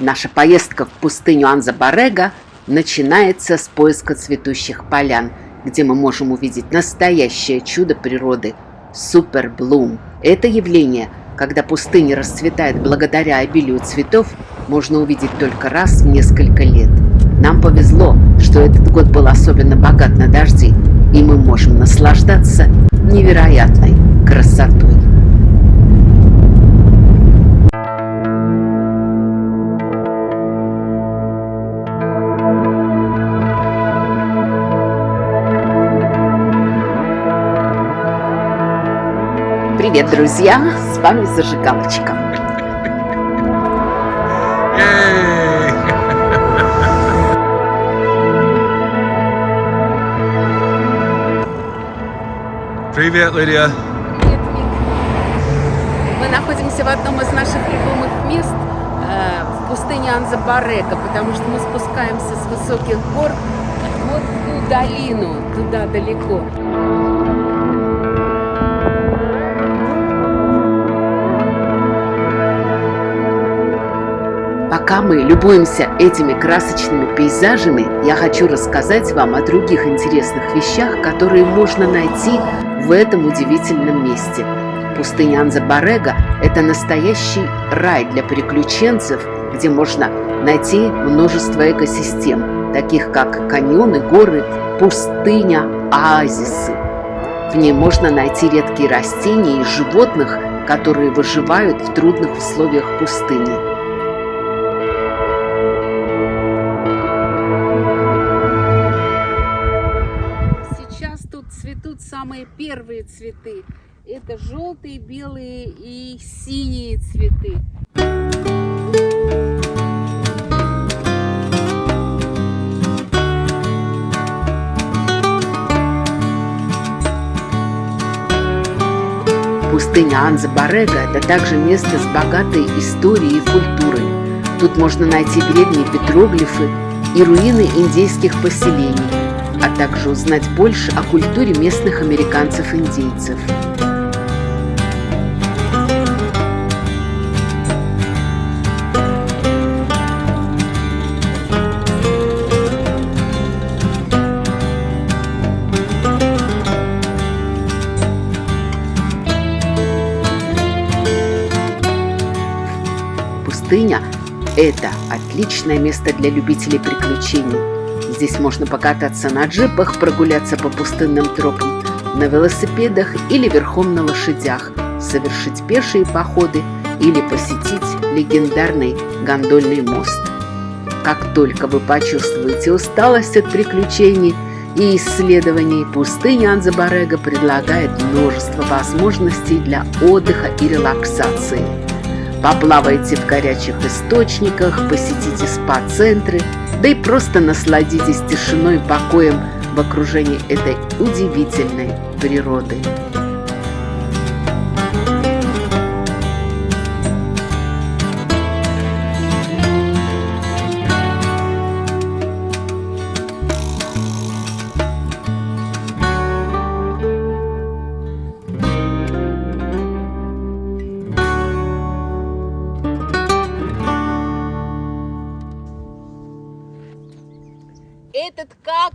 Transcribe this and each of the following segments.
Наша поездка в пустыню Анза-Барега начинается с поиска цветущих полян, где мы можем увидеть настоящее чудо природы – суперблум. Это явление, когда пустыня расцветает благодаря обилию цветов, можно увидеть только раз в несколько лет. Нам повезло, что этот год был особенно богат на дожди, и мы можем наслаждаться невероятной красотой. Привет, друзья! С вами Зажигалочка. Привет, Лидия. Привет, Мик. Мы находимся в одном из наших любимых мест э, в пустыне Анзабарега, потому что мы спускаемся с высоких гор вот в ту долину, туда далеко. Пока мы любуемся этими красочными пейзажами, я хочу рассказать вам о других интересных вещах, которые можно найти в этом удивительном месте. Пустыня Анзабарега – это настоящий рай для приключенцев, где можно найти множество экосистем, таких как каньоны, горы, пустыня, оазисы. В ней можно найти редкие растения и животных, которые выживают в трудных условиях пустыни. Первые цветы. Это желтые, белые и синие цветы. Пустыня Анза-Барега – это также место с богатой историей и культурой. Тут можно найти древние петроглифы и руины индейских поселений, а также узнать больше о культуре местных американцев-индейцев. Пустыня – это отличное место для любителей приключений. Здесь можно покататься на джипах, прогуляться по пустынным тропам, на велосипедах или верхом на лошадях, совершить пешие походы или посетить легендарный гондольный мост. Как только вы почувствуете усталость от приключений и исследований, пустыня Анзабарега предлагает множество возможностей для отдыха и релаксации. Поплавайте в горячих источниках, посетите спа-центры – да и просто насладитесь тишиной и покоем в окружении этой удивительной природы.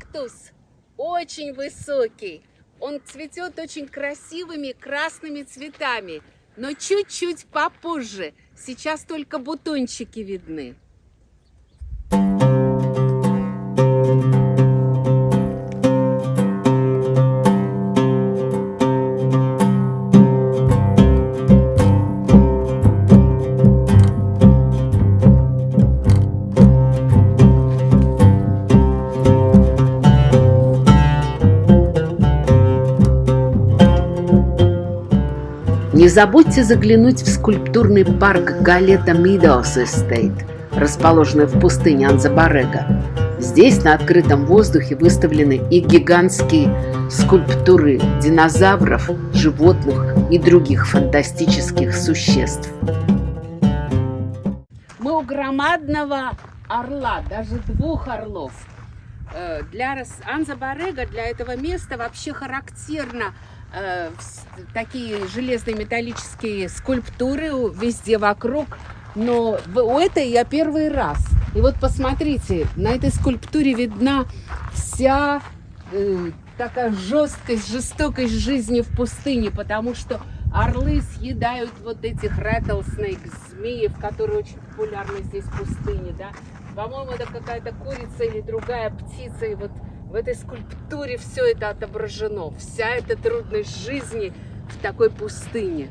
Кактус очень высокий. Он цветет очень красивыми красными цветами, но чуть-чуть попозже. Сейчас только бутончики видны. Не забудьте заглянуть в скульптурный парк Галета Мидоус Эстейт, расположенный в пустыне Анзабарега. Здесь на открытом воздухе выставлены и гигантские скульптуры динозавров, животных и других фантастических существ. Мы у громадного орла, даже двух орлов. Э, для Анзабарега, для этого места вообще характерно такие железные металлические скульптуры везде вокруг, но у этой я первый раз. И вот посмотрите, на этой скульптуре видна вся э, такая жесткость, жестокость жизни в пустыне, потому что орлы съедают вот этих rattlesnake, змеев, которые очень популярны здесь в пустыне, да. По-моему, это какая-то курица или другая птица, и вот в этой скульптуре все это отображено, вся эта трудность жизни в такой пустыне.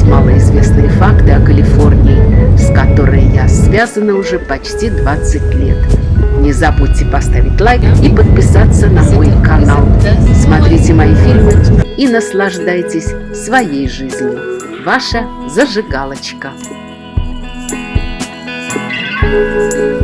Узнавать малоизвестные факты о Калифорнии, с которой я связана уже почти 20 лет. Не забудьте поставить лайк и подписаться на мой канал. Смотрите мои фильмы и наслаждайтесь своей жизнью. Ваша зажигалочка. Thank